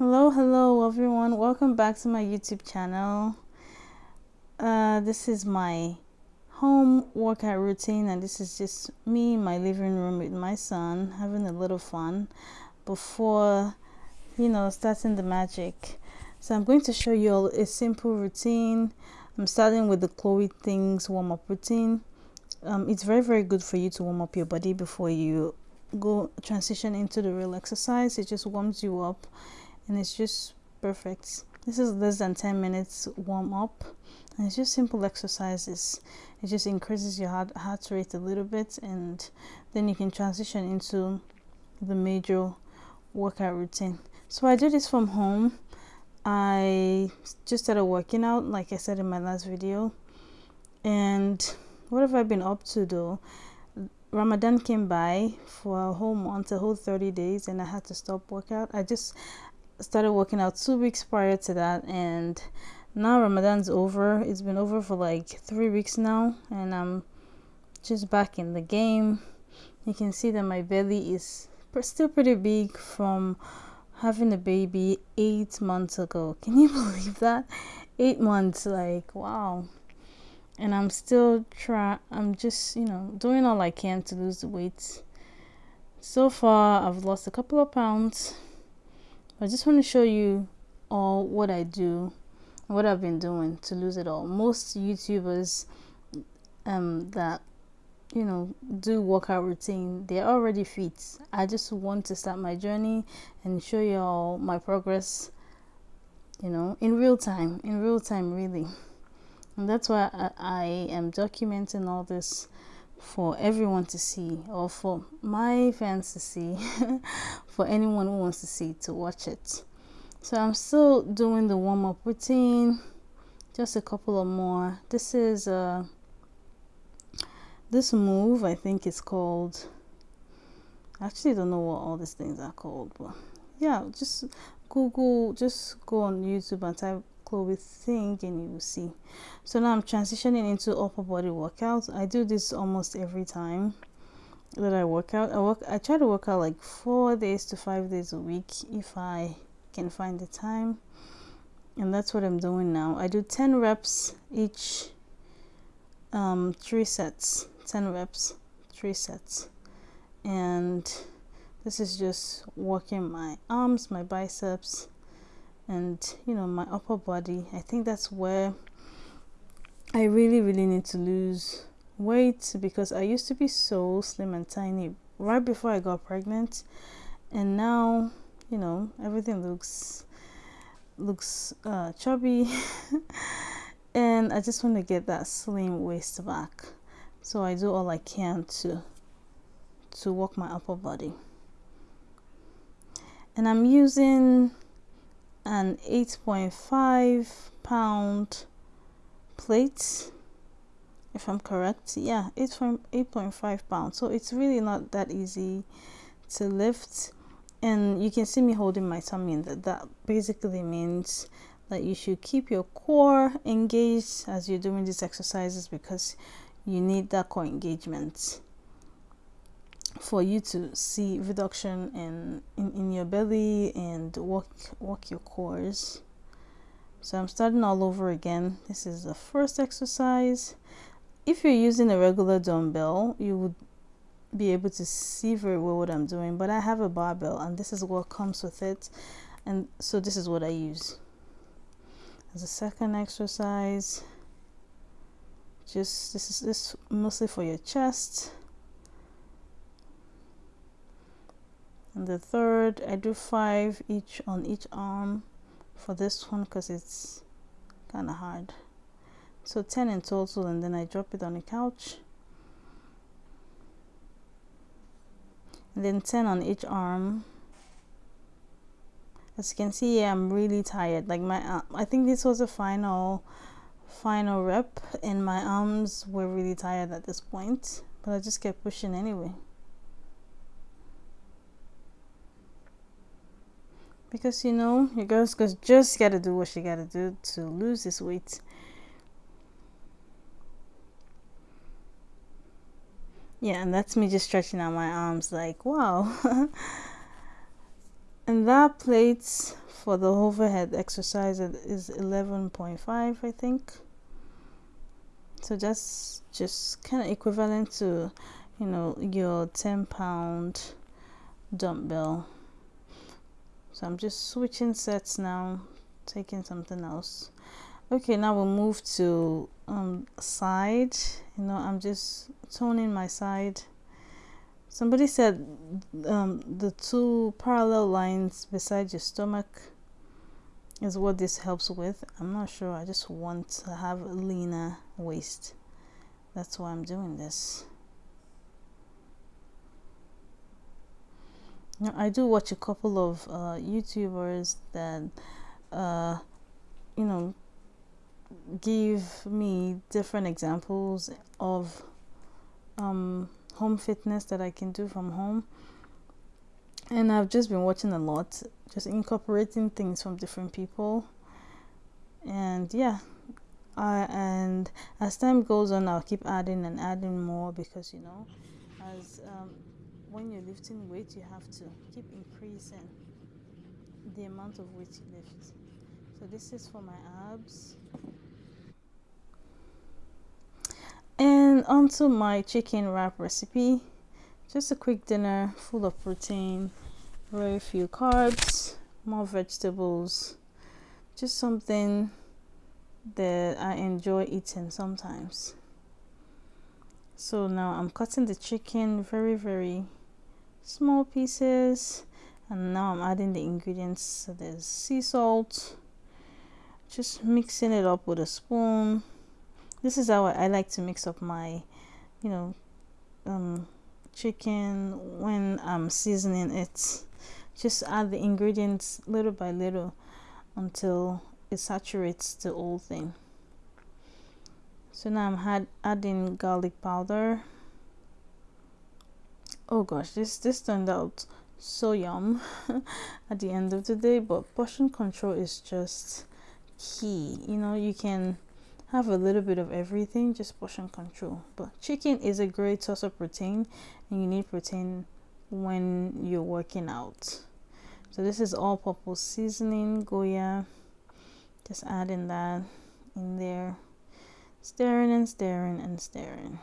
hello hello everyone. Welcome back to my youtube channel. Uh, this is my home workout routine and this is just me in my living room with my son having a little fun before you know starting the magic. So i'm going to show you all a simple routine. I'm starting with the Chloe Ting's warm-up routine. Um, it's very very good for you to warm up your body before you go transition into the real exercise. It just warms you up and it's just perfect. This is less than 10 minutes warm up and it's just simple exercises. It just increases your heart, heart rate a little bit and then you can transition into the major workout routine. So i do this from home. I just started working out like i said in my last video. And what have i been up to though? Ramadan came by for a whole month, a whole 30 days, and I had to stop workout. I just started working out two weeks prior to that, and now Ramadan's over. It's been over for like three weeks now, and I'm just back in the game. You can see that my belly is still pretty big from having a baby eight months ago. Can you believe that? Eight months, like wow and I'm still try I'm just you know doing all I can to lose the weight so far I've lost a couple of pounds I just want to show you all what I do what I've been doing to lose it all. Most YouTubers um that you know do workout routine they're already fit. I just want to start my journey and show you all my progress you know in real time in real time really. And that's why I, I am documenting all this for everyone to see or for my fans to see for anyone who wants to see to watch it. So i'm still doing the warm-up routine just a couple of more. This is uh this move i think is called I actually don't know what all these things are called but yeah just google just go on youtube and type Chloe Ting and you will see. So now I'm transitioning into upper body workouts I do this almost every time that I work out. I work I try to work out like four days to five days a week if I can find the time. And that's what I'm doing now. I do 10 reps each um, three sets 10 reps three sets. And this is just working my arms my biceps and you know my upper body i think that's where i really really need to lose weight because i used to be so slim and tiny right before i got pregnant. And now you know everything looks looks uh, chubby. And i just want to get that slim waist back. So i do all i can to to work my upper body. And i'm using an 8.5 pound plate if I'm correct. Yeah it's from 8.5 pounds. So it's really not that easy to lift. And you can see me holding my tummy and that. That basically means that you should keep your core engaged as you're doing these exercises because you need that core engagement for you to see reduction in, in, in your belly and work, work your cores. So I'm starting all over again. This is the first exercise. If you're using a regular dumbbell, you would be able to see very well what I'm doing. But I have a barbell and this is what comes with it. And so this is what I use. As a second exercise, just this is this mostly for your chest and the third I do five each on each arm for this one because it's kind of hard. So 10 in total and then I drop it on the couch. And then 10 on each arm. As you can see I'm really tired. Like my uh, I think this was a final final rep and my arms were really tired at this point but I just kept pushing anyway because you know your girl's just gotta do what she gotta do to lose this weight. Yeah and that's me just stretching out my arms like wow. And that plate for the overhead exercise is 11.5 I think. So that's just kind of equivalent to you know your 10 pound dumbbell so I'm just switching sets now taking something else. Okay now we'll move to um side. You know I'm just toning my side. Somebody said um, the two parallel lines beside your stomach is what this helps with. I'm not sure. I just want to have a leaner waist. That's why I'm doing this I do watch a couple of uh, YouTubers that uh, you know give me different examples of um, home fitness that I can do from home. And I've just been watching a lot just incorporating things from different people. And yeah I and as time goes on I'll keep adding and adding more because you know as um, when you're lifting weight you have to keep increasing the amount of weight you lift. So this is for my abs. And onto my chicken wrap recipe. Just a quick dinner full of protein very few carbs more vegetables. Just something that I enjoy eating sometimes. So now I'm cutting the chicken very very small pieces and now I'm adding the ingredients so there's sea salt. Just mixing it up with a spoon. This is how I like to mix up my you know um, chicken when I'm seasoning it. Just add the ingredients little by little until it saturates the whole thing. So now I'm adding garlic powder oh gosh this this turned out so yum at the end of the day but portion control is just key. You know you can have a little bit of everything just portion control. But chicken is a great source of protein and you need protein when you're working out. So this is all purpose seasoning goya. Just adding that in there. Staring and staring and stirring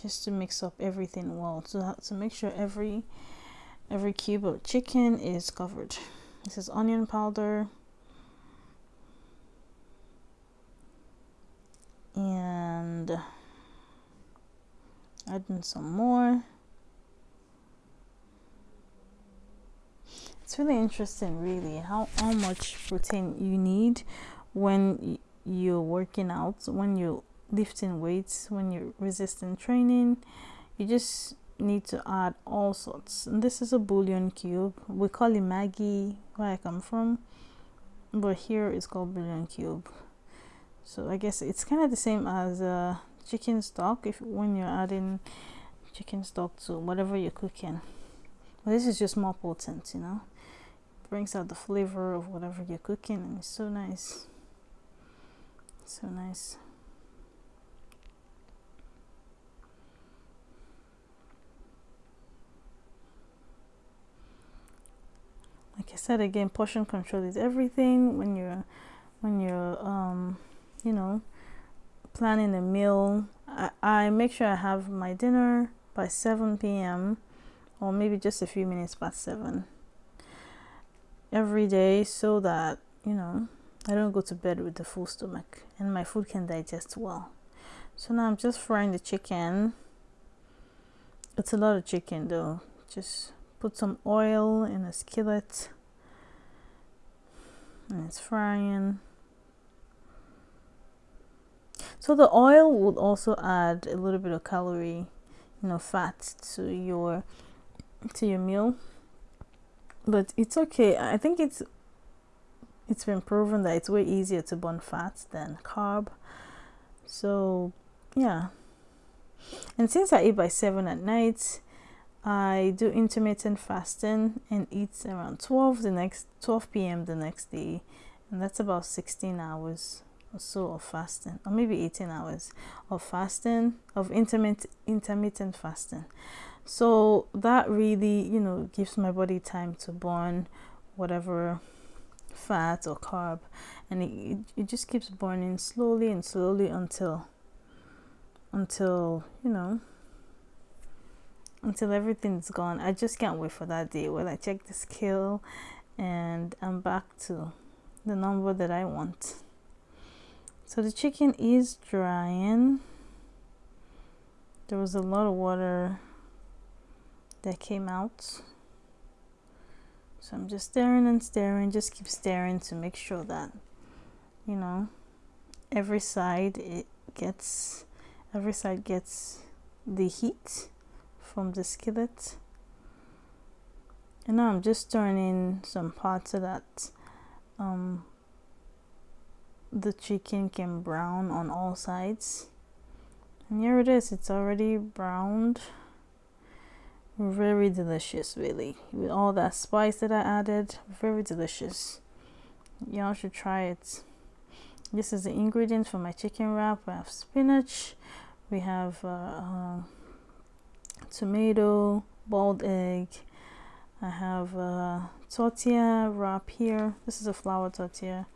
just to mix up everything well. So that, to make sure every every cube of chicken is covered. This is onion powder. And adding some more. It's really interesting really how, how much protein you need when you're working out when you're lifting weights when you're resistant training. You just need to add all sorts. And this is a bouillon cube. We call it maggi where i come from. But here it's called bouillon cube. So i guess it's kind of the same as uh, chicken stock if when you're adding chicken stock to whatever you're cooking. But this is just more potent you know? Brings out the flavor of whatever you're cooking and it's so nice. So nice like I said again portion control is everything when you're when you're um you know planning a meal. I, I make sure I have my dinner by 7 p.m. or maybe just a few minutes past 7 every day so that you know I don't go to bed with a full stomach and my food can digest well. So now I'm just frying the chicken. It's a lot of chicken though. Just put some oil in a skillet and it's frying. So the oil would also add a little bit of calorie you know fat to your to your meal. But it's okay. I think it's it's been proven that it's way easier to burn fat than carb. So yeah. And since i eat by 7 at night i do intermittent fasting and eat around 12 the next 12 p.m the next day. And that's about 16 hours or so of fasting or maybe 18 hours of fasting of intermittent intermittent fasting. So that really you know gives my body time to burn whatever fat or carb and it, it, it just keeps burning slowly and slowly until until you know until everything's gone. I just can't wait for that day when i check the scale and i'm back to the number that i want. So the chicken is drying. There was a lot of water that came out. So I'm just staring and staring just keep staring to make sure that you know every side it gets every side gets the heat from the skillet. And now I'm just turning some parts so that um, the chicken can brown on all sides. And here it is it's already browned. Very delicious really. With all that spice that I added very delicious. Y'all should try it. This is the ingredients for my chicken wrap. We have spinach we have uh, uh, tomato boiled egg. I have a tortilla wrap here. This is a flour tortilla.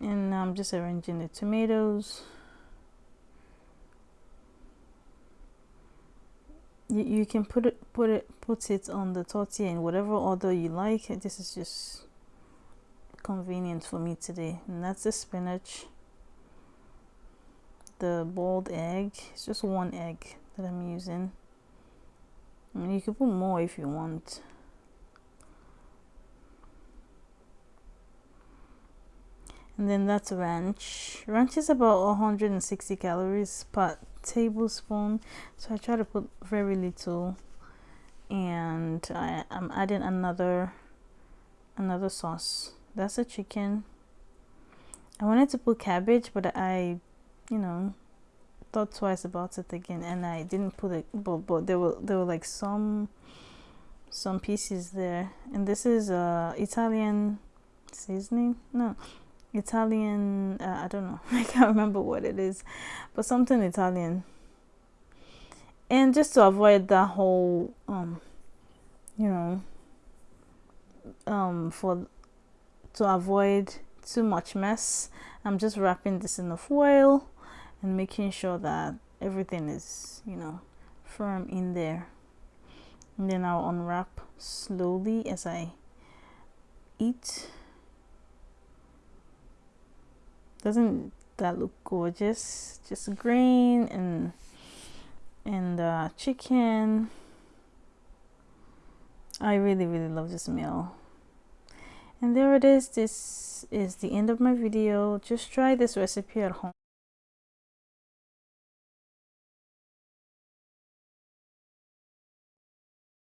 And I'm just arranging the tomatoes. You, you can put it put it put it on the tortilla in whatever order you like. This is just convenient for me today. And that's the spinach. The boiled egg. It's just one egg that I'm using. I mean you can put more if you want. And then that's ranch. Ranch is about 160 calories per tablespoon. So I try to put very little. And I, am adding another another sauce. That's a chicken. I wanted to put cabbage but I you know thought twice about it again and I didn't put it but, but there were there were like some some pieces there. And this is uh Italian seasoning no Italian, uh, I don't know, I can't remember what it is, but something Italian. And just to avoid that whole, um, you know, um, for to avoid too much mess, I'm just wrapping this in a foil and making sure that everything is, you know, firm in there. And then I'll unwrap slowly as I eat. doesn't that look gorgeous? Just green and and uh, chicken. I really really love this meal. And there it is. This is the end of my video. Just try this recipe at home